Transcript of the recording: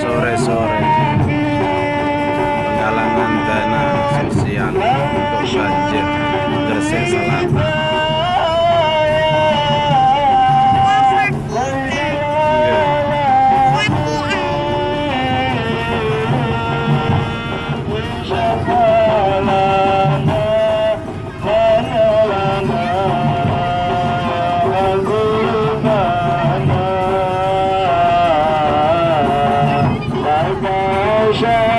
sore-sore. Penggalangan dana sosial untuk banjir Gresik Selatan Revolution.